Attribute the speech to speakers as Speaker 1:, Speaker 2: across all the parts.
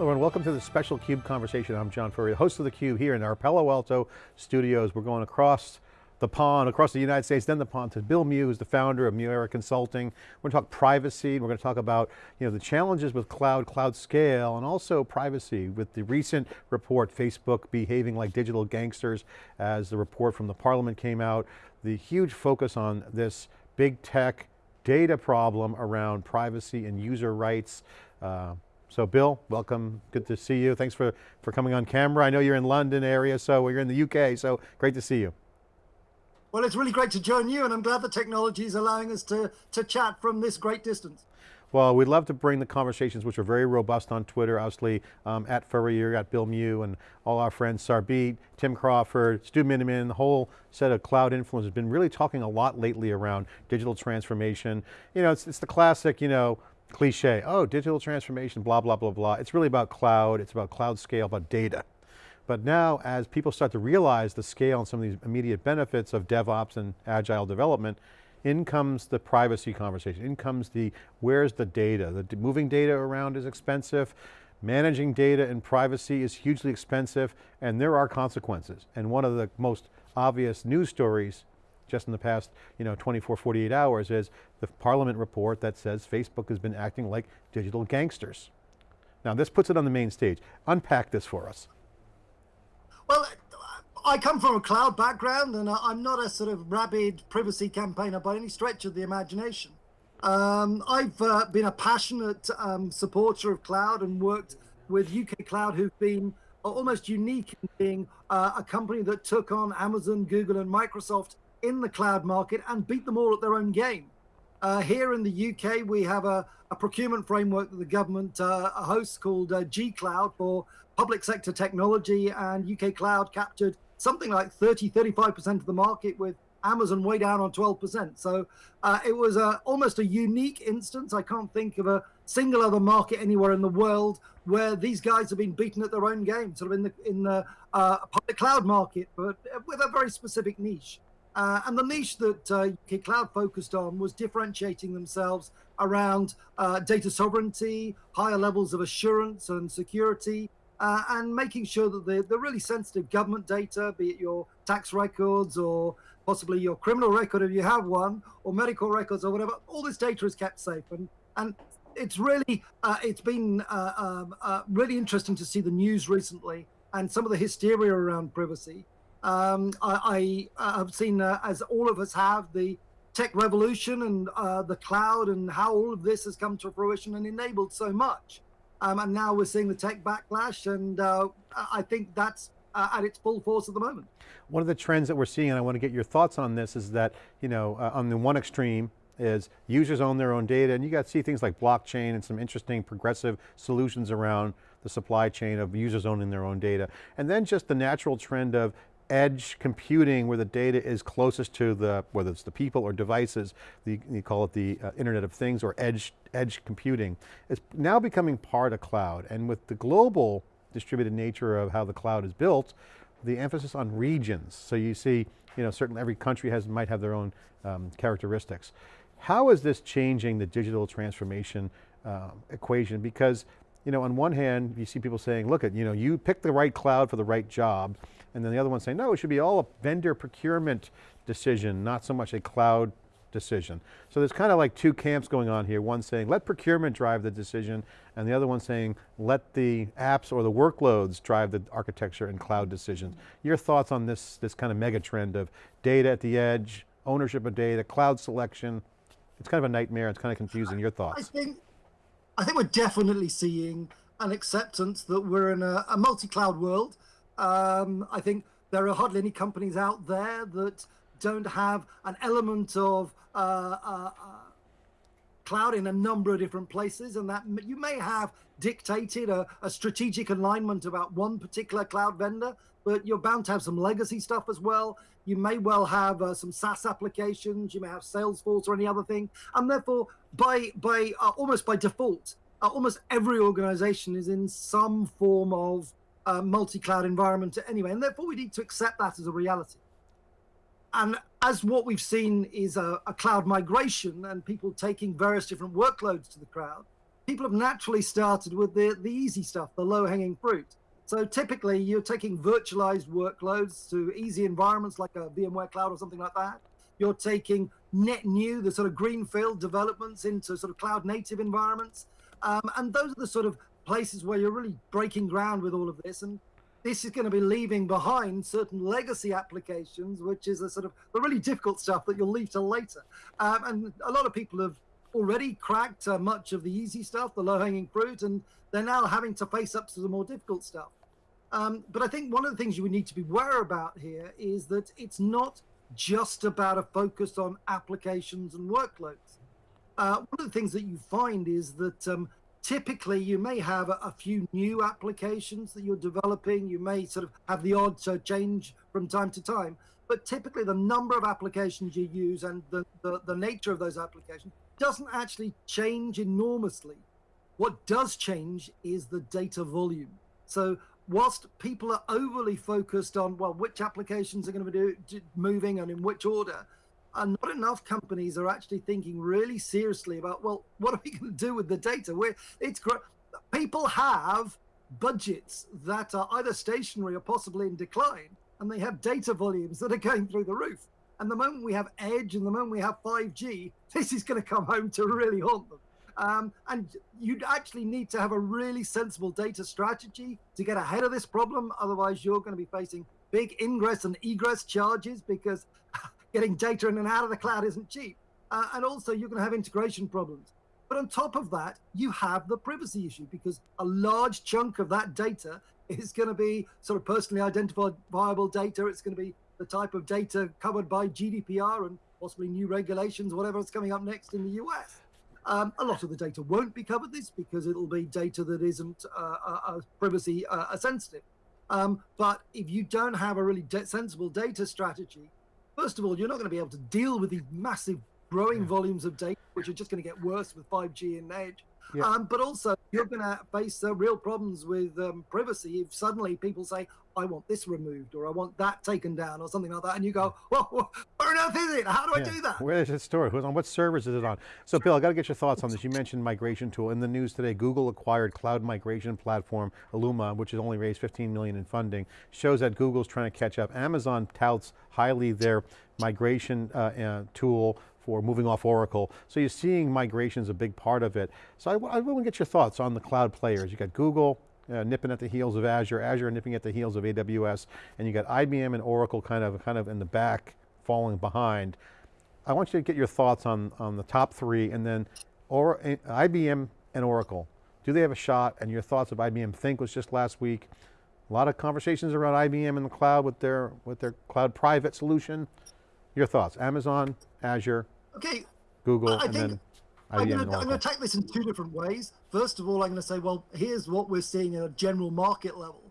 Speaker 1: Hello and welcome to the special CUBE conversation. I'm John Furrier, host of theCUBE here in our Palo Alto studios. We're going across the pond, across the United States, then the pond to Bill Mew, who's the founder of Mew Era Consulting. We're going to talk privacy, we're going to talk about you know, the challenges with cloud, cloud scale, and also privacy with the recent report, Facebook behaving like digital gangsters, as the report from the parliament came out, the huge focus on this big tech data problem around privacy and user rights. Uh, so Bill, welcome, good to see you. Thanks for, for coming on camera. I know you're in London area, so you're in the UK, so great to see you.
Speaker 2: Well, it's really great to join you and I'm glad the technology is allowing us to, to chat from this great distance.
Speaker 1: Well, we'd love to bring the conversations, which are very robust on Twitter, obviously, um, at Furrier, at Bill Mew, and all our friends, Sarbjeet, Tim Crawford, Stu Miniman, the whole set of cloud influencers have been really talking a lot lately around digital transformation. You know, it's, it's the classic, you know, cliche, oh, digital transformation, blah, blah, blah, blah. It's really about cloud, it's about cloud scale, about data. But now as people start to realize the scale and some of these immediate benefits of DevOps and agile development, in comes the privacy conversation, in comes the, where's the data? The moving data around is expensive, managing data and privacy is hugely expensive, and there are consequences. And one of the most obvious news stories just in the past you know, 24, 48 hours is the parliament report that says Facebook has been acting like digital gangsters. Now this puts it on the main stage. Unpack this for us.
Speaker 2: Well, I come from a cloud background and I'm not a sort of rabid privacy campaigner by any stretch of the imagination. Um, I've uh, been a passionate um, supporter of cloud and worked with UK Cloud who've been almost unique in being uh, a company that took on Amazon, Google and Microsoft in the cloud market and beat them all at their own game. Uh, here in the UK, we have a, a procurement framework that the government uh, hosts called uh, G Cloud for public sector technology, and UK Cloud captured something like 30, 35% of the market with Amazon way down on 12%. So uh, it was a, almost a unique instance. I can't think of a single other market anywhere in the world where these guys have been beaten at their own game, sort of in the in the uh, public cloud market, but with a very specific niche. Uh, and the niche that uh, UK Cloud focused on was differentiating themselves around uh, data sovereignty, higher levels of assurance and security, uh, and making sure that the, the really sensitive government data, be it your tax records or possibly your criminal record if you have one, or medical records or whatever, all this data is kept safe. And, and it's really, uh, it's been uh, um, really interesting to see the news recently and some of the hysteria around privacy. Um, I, I, have seen, uh, as all of us have, the tech revolution and uh, the cloud and how all of this has come to fruition and enabled so much. Um, and now we're seeing the tech backlash, and uh, I think that's uh, at its full force at the moment.
Speaker 1: One of the trends that we're seeing, and I want to get your thoughts on this, is that, you know, uh, on the one extreme, is users own their own data, and you got to see things like blockchain and some interesting progressive solutions around the supply chain of users owning their own data. And then just the natural trend of edge computing where the data is closest to the, whether it's the people or devices, the, you call it the uh, Internet of Things or edge, edge computing, is now becoming part of cloud. And with the global distributed nature of how the cloud is built, the emphasis on regions. So you see, you know, certain, every country has, might have their own um, characteristics. How is this changing the digital transformation uh, equation? Because, you know, on one hand, you see people saying, look at, you know, you pick the right cloud for the right job, and then the other one saying, no, it should be all a vendor procurement decision, not so much a cloud decision. So there's kind of like two camps going on here. One saying, let procurement drive the decision, and the other one saying, let the apps or the workloads drive the architecture and cloud decisions. Your thoughts on this, this kind of mega trend of data at the edge, ownership of data, cloud selection. It's kind of a nightmare, it's kind of confusing. Your thoughts?
Speaker 2: I think, I think we're definitely seeing an acceptance that we're in a, a multi-cloud world um, I think there are hardly any companies out there that don't have an element of uh, uh, uh, cloud in a number of different places and that you may have dictated a, a, strategic alignment about one particular cloud vendor, but you're bound to have some legacy stuff as well. You may well have uh, some SaaS applications, you may have Salesforce or any other thing. And therefore, by, by uh, almost by default, uh, almost every organization is in some form of uh, multi-cloud environment anyway, and therefore we need to accept that as a reality. And as what we've seen is a, a cloud migration and people taking various different workloads to the cloud, people have naturally started with the, the easy stuff, the low hanging fruit. So typically you're taking virtualized workloads to easy environments like a VMware cloud or something like that. You're taking net new, the sort of greenfield developments into sort of cloud native environments. Um, and those are the sort of places where you're really breaking ground with all of this. And this is going to be leaving behind certain legacy applications, which is a sort of the really difficult stuff that you'll leave till later. Um, and a lot of people have already cracked uh, much of the easy stuff, the low-hanging fruit, and they're now having to face up to the more difficult stuff. Um, but I think one of the things you would need to be aware about here is that it's not just about a focus on applications and workloads. Uh, one of the things that you find is that um, typically you may have a, a, few new applications that you're developing. You may sort of have the odd uh, change from time to time, but typically the number of applications you use and the, the, the nature of those applications doesn't actually change enormously. What does change is the data volume. So whilst people are overly focused on, well, which applications are going to be do, moving and in which order, and not enough companies are actually thinking really seriously about, well, what are we going to do with the data? Where it's. People have budgets that are either stationary or possibly in decline, and they have data volumes that are going through the roof. And the moment we have edge and the moment we have 5G, this is going to come home to really haunt them. Um, and you'd actually need to have a really sensible data strategy to get ahead of this problem. Otherwise, you're going to be facing big ingress and egress charges because getting data in and out of the cloud isn't cheap. Uh, and also you're going to have integration problems. But on top of that, you have the privacy issue because a large chunk of that data is going to be sort of personally identifiable data. It's going to be the type of data covered by GDPR and possibly new regulations, whatever is coming up next in the US. Um, a lot of the data won't be covered this because it'll be data that isn't uh, uh, uh privacy uh, sensitive. Um, but if you don't have a really sensible data strategy, First of all, you're not going to be able to deal with these massive growing yeah. volumes of data, which are just going to get worse with 5G and Edge. Yeah. Um, but also, you're going to face uh, real problems with um, privacy if suddenly people say, I want this removed or I want that taken down or something like that. And you go, well, where on earth is it? How do yeah. I do that?
Speaker 1: Where is it stored? Who's on what servers is it on? So Bill, I got to get your thoughts on this. You mentioned migration tool. In the news today, Google acquired cloud migration platform Alooma, which has only raised 15 million in funding. Shows that Google's trying to catch up. Amazon touts highly their migration uh, uh, tool for moving off Oracle. So you're seeing migration is a big part of it. So I, I want to get your thoughts on the cloud players. You got Google, uh, nipping at the heels of Azure, Azure nipping at the heels of AWS, and you got IBM and Oracle kind of, kind of in the back, falling behind. I want you to get your thoughts on, on the top three and then or, IBM and Oracle. Do they have a shot? And your thoughts of IBM Think was just last week. A lot of conversations around IBM in the cloud with their, with their cloud private solution. Your thoughts, Amazon, Azure,
Speaker 2: okay.
Speaker 1: Google, I and then
Speaker 2: I'm going to take this in two different ways. First of all, I'm going to say, well, here's what we're seeing at a general market level.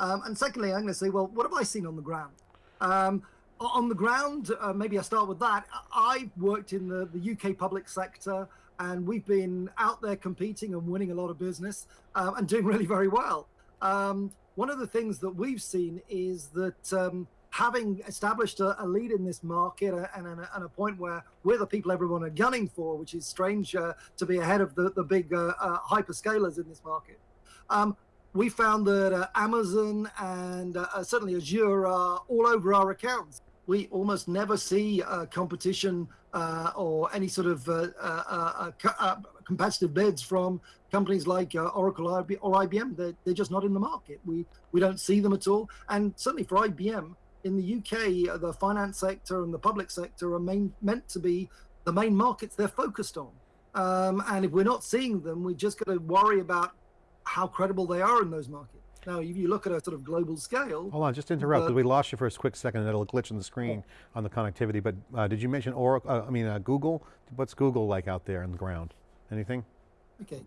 Speaker 2: Um, and secondly, I'm going to say, well, what have I seen on the ground? Um, on the ground, uh, maybe I start with that. I've worked in the, the UK public sector and we've been out there competing and winning a lot of business um, and doing really very well. Um, one of the things that we've seen is that um, having established a, a, lead in this market and, and, and, a point where we're the people everyone are gunning for, which is strange uh, to be ahead of the, the big uh, uh, hyperscalers in this market. Um, we found that uh, Amazon and uh, uh, certainly Azure are all over our accounts. We almost never see competition or any sort of competitive bids from companies like Oracle or IBM. They're, they're just not in the market. We, we don't see them at all. And certainly for IBM, in the UK, uh, the finance sector and the public sector are main, meant to be the main markets they're focused on. Um, and if we're not seeing them, we just got to worry about how credible they are in those markets. Now, if you look at a sort of global scale.
Speaker 1: Hold on, just interrupt, because we lost you for a quick second and it'll glitch on the screen on the connectivity, but uh, did you mention Oracle, uh, I mean uh, Google? What's Google like out there on the ground? Anything?
Speaker 2: Okay.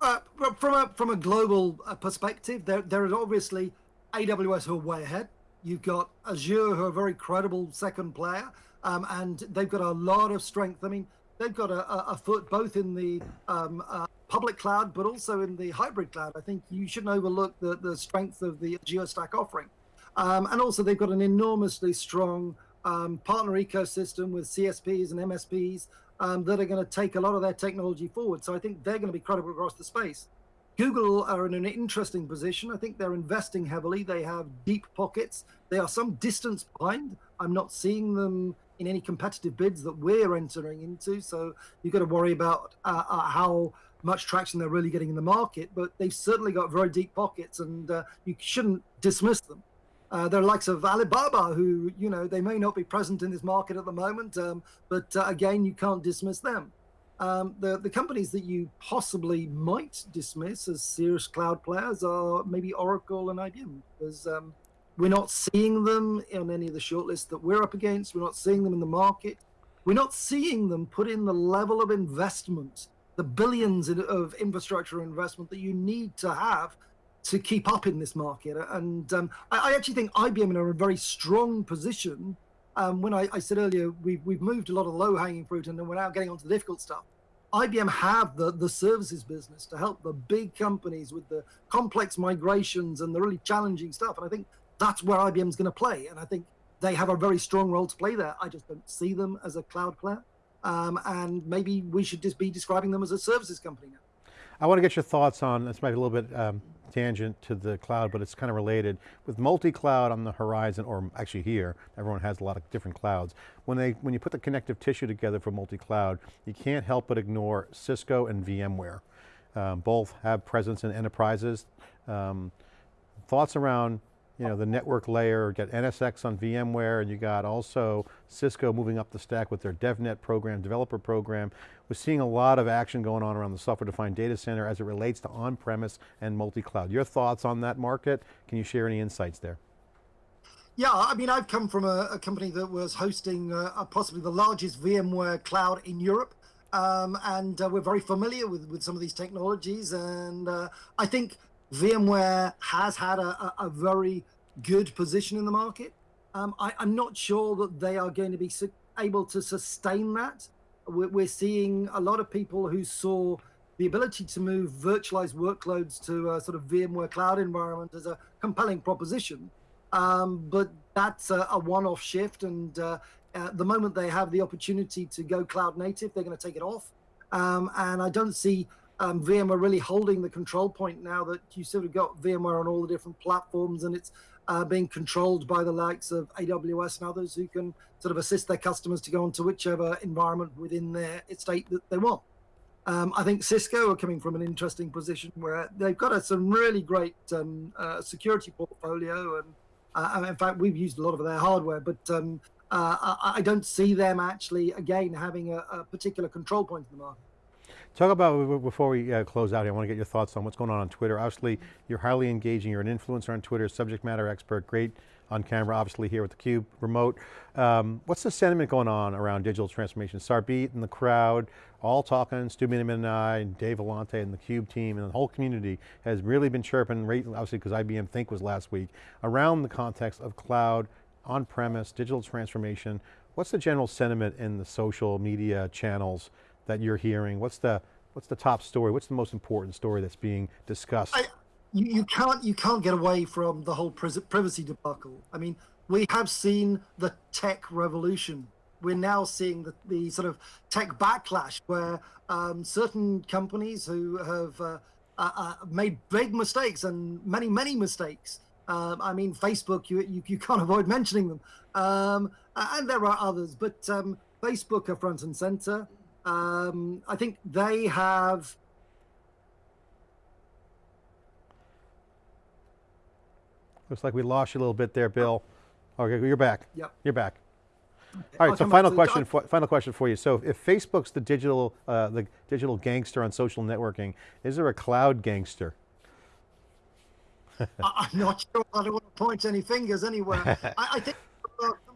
Speaker 2: Uh, from, a, from a global uh, perspective, there, there is obviously AWS who are way ahead. You've got Azure, who are a very credible second player, um, and they've got a lot of strength. I mean, they've got a, a foot both in the um, uh, public cloud, but also in the hybrid cloud. I think you shouldn't overlook the, the strength of the Azure Stack offering. Um, and also, they've got an enormously strong um, partner ecosystem with CSPs and MSPs um, that are going to take a lot of their technology forward. So I think they're going to be credible across the space. Google are in an interesting position. I think they're investing heavily. They have deep pockets. They are some distance behind. I'm not seeing them in any competitive bids that we're entering into. So you've got to worry about uh, uh, how much traction they're really getting in the market. But they've certainly got very deep pockets, and uh, you shouldn't dismiss them. Uh, there are likes of Alibaba, who you know they may not be present in this market at the moment, um, but uh, again, you can't dismiss them. Um, the the companies that you possibly might dismiss as serious cloud players are maybe Oracle and IBM, because um, we're not seeing them on any of the shortlists that we're up against. We're not seeing them in the market. We're not seeing them put in the level of investment, the billions of infrastructure investment that you need to have to keep up in this market. And um, I, I, actually think IBM are in a very strong position. Um, when I, I, said earlier, we've, we've moved a lot of low hanging fruit and then we're now getting onto the difficult stuff. IBM have the, the services business to help the big companies with the complex migrations and the really challenging stuff. And I think that's where IBM's going to play. And I think they have a very strong role to play there. I just don't see them as a cloud player. Um, and maybe we should just be describing them as a services company now.
Speaker 1: I want to get your thoughts on, this might be a little bit um, tangent to the cloud, but it's kind of related. With multi-cloud on the horizon, or actually here, everyone has a lot of different clouds. When, they, when you put the connective tissue together for multi-cloud, you can't help but ignore Cisco and VMware. Um, both have presence in enterprises. Um, thoughts around you know, the network layer, got NSX on VMware, and you got also Cisco moving up the stack with their DevNet program, developer program. We're seeing a lot of action going on around the software-defined data center as it relates to on-premise and multi-cloud. Your thoughts on that market? Can you share any insights there?
Speaker 2: Yeah, I mean, I've come from a, a company that was hosting uh, possibly the largest VMware cloud in Europe. Um, and uh, we're very familiar with, with some of these technologies. And uh, I think VMware has had a, a, very good position in the market. Um, I, am not sure that they are going to be able to sustain that. We're, we're, seeing a lot of people who saw the ability to move virtualized workloads to a sort of VMware cloud environment as a compelling proposition. Um, but that's a, a one-off shift, and uh, the moment they have the opportunity to go cloud native, they're going to take it off. Um, and I don't see um, VMware really holding the control point now that you sort of got VMware on all the different platforms and it's uh, being controlled by the likes of AWS and others who can sort of assist their customers to go into whichever environment within their estate that they want. Um, I think Cisco are coming from an interesting position where they've got a, some really great um, uh, security portfolio, and uh, in fact, we've used a lot of their hardware. But um, uh, I, I, don't see them actually again having a, a particular control point in the market.
Speaker 1: Talk about, before we uh, close out here, I want to get your thoughts on what's going on on Twitter. Obviously, you're highly engaging, you're an influencer on Twitter, subject matter expert, great on camera, obviously here with theCUBE remote. Um, what's the sentiment going on around digital transformation? Sarbjeet and the crowd, all talking, Stu Miniman and I, and Dave Vellante and the CUBE team and the whole community has really been chirping, obviously because IBM Think was last week, around the context of cloud, on-premise, digital transformation. What's the general sentiment in the social media channels that you're hearing? What's the what's the top story? What's the most important story that's being discussed? I,
Speaker 2: you, you can't you can't get away from the whole privacy debacle. I mean, we have seen the tech revolution. We're now seeing the, the sort of tech backlash where um, certain companies who have uh, uh, uh, made big mistakes and many, many mistakes. Um, I mean, Facebook, you, you, you, can't avoid mentioning them. Um, and there are others, but um, Facebook are front and center. Um, I think they have.
Speaker 1: Looks like we lost you a little bit there, Bill. Okay, you're back.
Speaker 2: Yep.
Speaker 1: You're back. All right, so final question, for, final question for you. So if Facebook's the digital, uh, the digital gangster on social networking, is there a cloud gangster?
Speaker 2: I'm not sure. I don't want to point any fingers anywhere. I, I think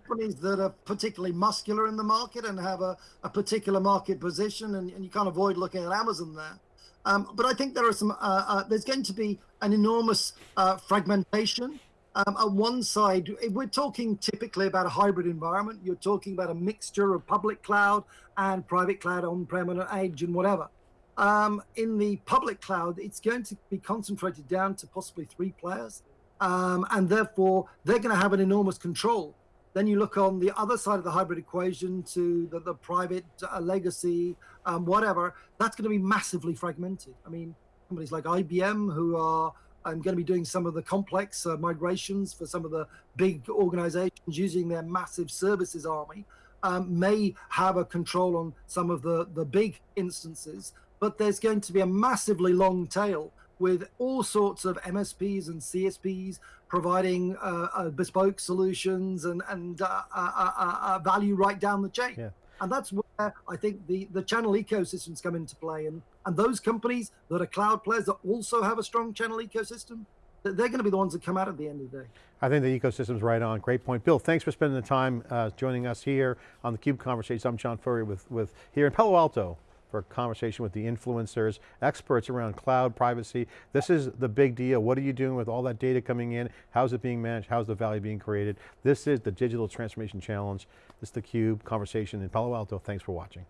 Speaker 2: companies that are particularly muscular in the market and have a, a particular market position, and, and, you can't avoid looking at Amazon there. Um, but I think there are some. Uh, uh, there's going to be an enormous uh, fragmentation. Um, on one side, we're talking typically about a hybrid environment. You're talking about a mixture of public cloud and private cloud on-prem and edge and whatever. Um, in the public cloud, it's going to be concentrated down to possibly three players. Um, and therefore, they're going to have an enormous control Then you look on the other side of the hybrid equation to the, the private uh, legacy, um, whatever, that's going to be massively fragmented. I mean, companies like IBM, who are um, going to be doing some of the complex uh, migrations for some of the big organizations using their massive services army, um, may have a control on some of the, the big instances, but there's going to be a massively long tail with all sorts of MSPs and CSPs providing uh, uh, bespoke solutions and, and uh, uh, uh, uh, value right down the chain.
Speaker 1: Yeah.
Speaker 2: And that's where I think the, the channel ecosystems come into play. And, and those companies that are cloud players that also have a strong channel ecosystem, they're going to be the ones that come out at the end of the day.
Speaker 1: I think the ecosystem's right on, great point. Bill, thanks for spending the time uh, joining us here on the CUBE Conversations. I'm John Furrier with, with here in Palo Alto for a conversation with the influencers, experts around cloud privacy. This is the big deal. What are you doing with all that data coming in? How's it being managed? How's the value being created? This is the Digital Transformation Challenge. This is the CUBE Conversation in Palo Alto. Thanks for watching.